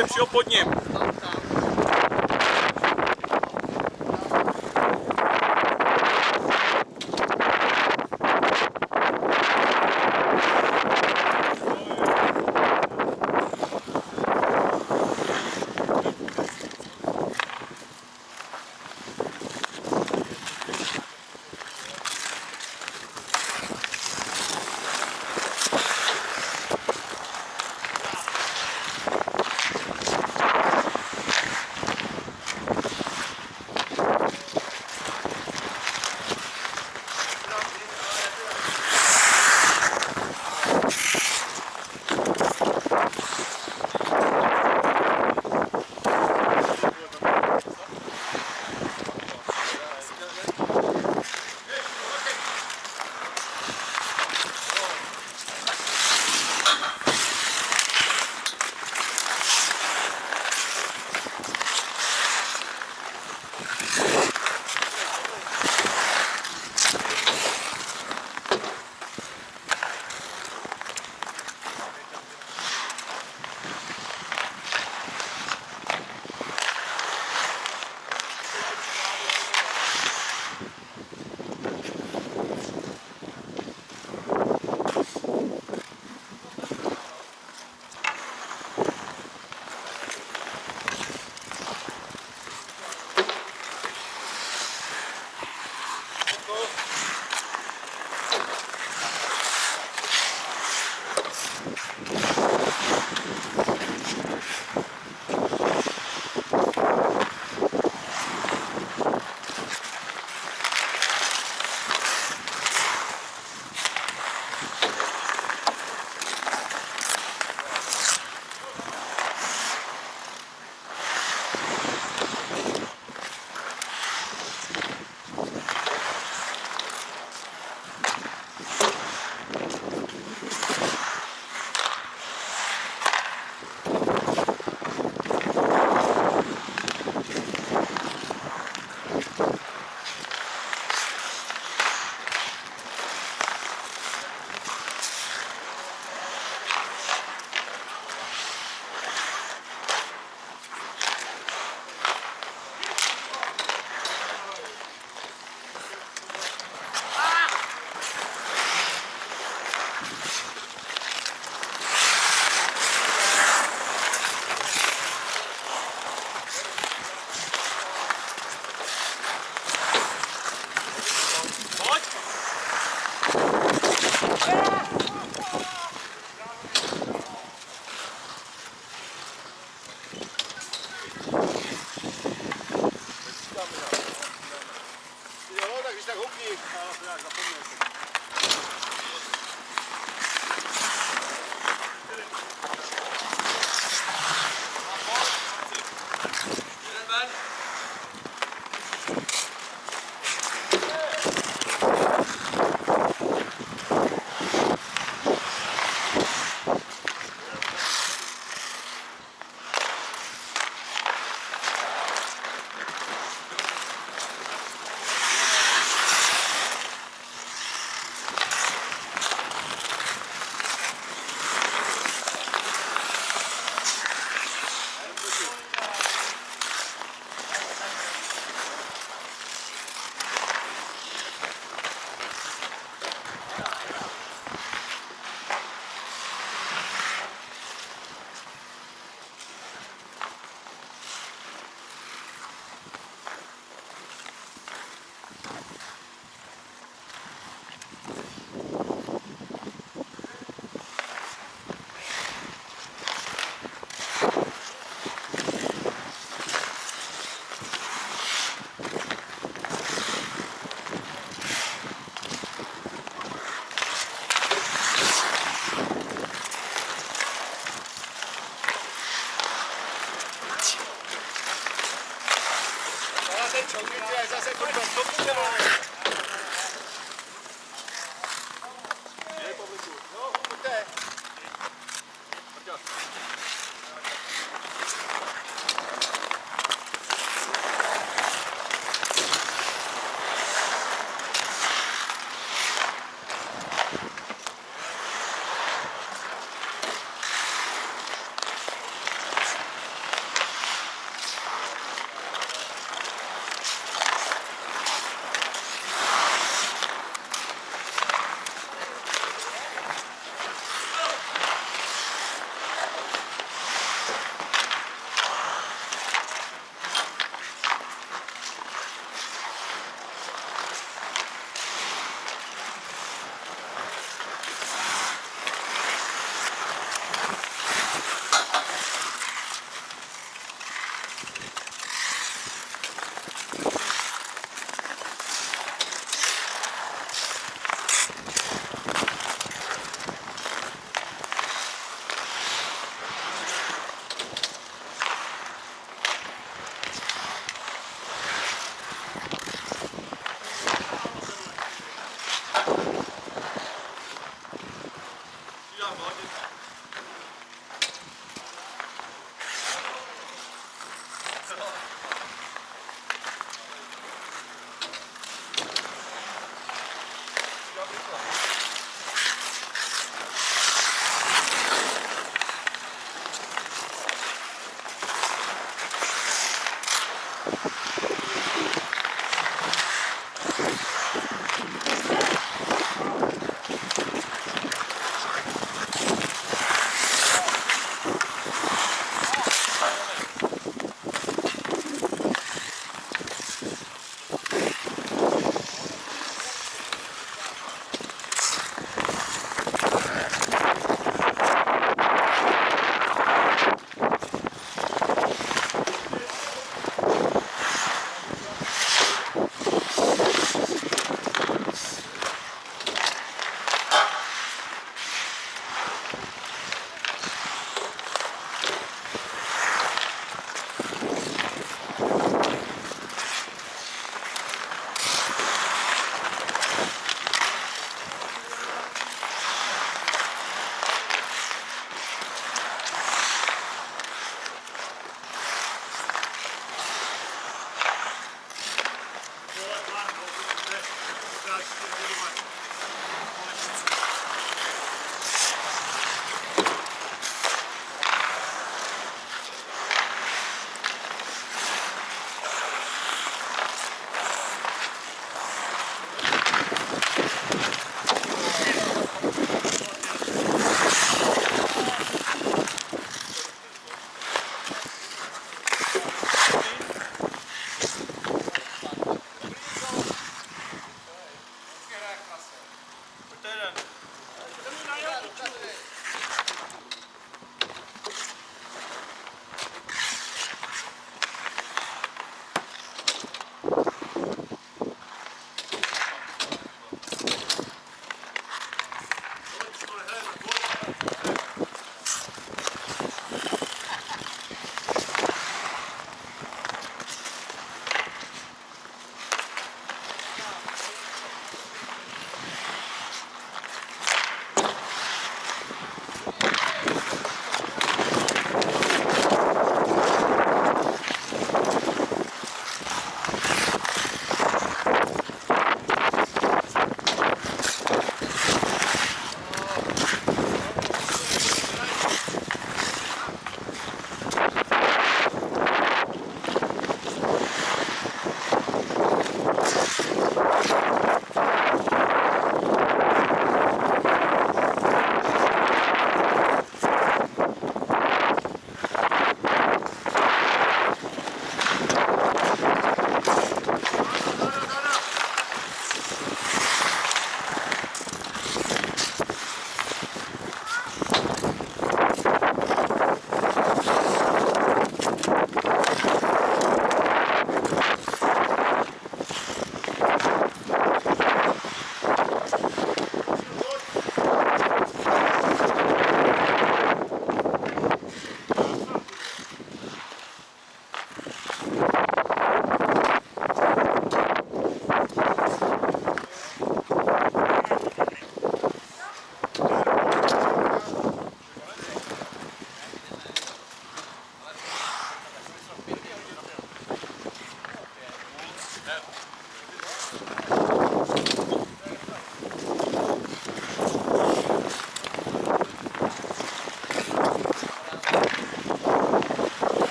toho sloupu je přijel pod ním.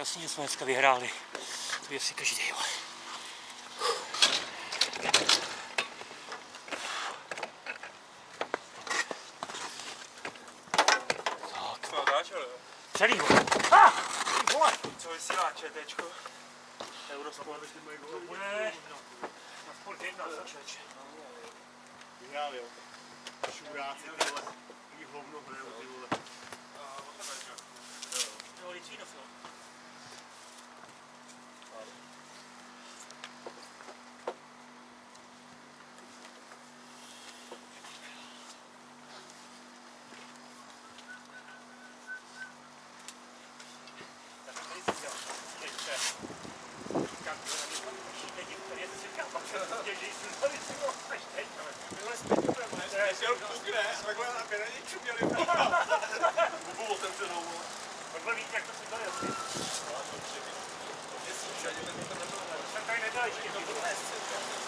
jasně, že jsme dneska vyhráli. To je si každý. vole. Co dáš, ale? Celý, vole. Ah! Ty vole. Co vysílá ČTčko? Eurosport. To bude na sport jedna, za člověče. Vyhrál, jo. Šuráci, ty vole. Jí hovno hrajou, ty vole. Jo, Litvínov, jo. Jel pukne, takhle na pěraničku měli. Bubu otevřenou. Takhle víte, jak to se asi. Jsem tady nedal ještě.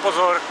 Pozor.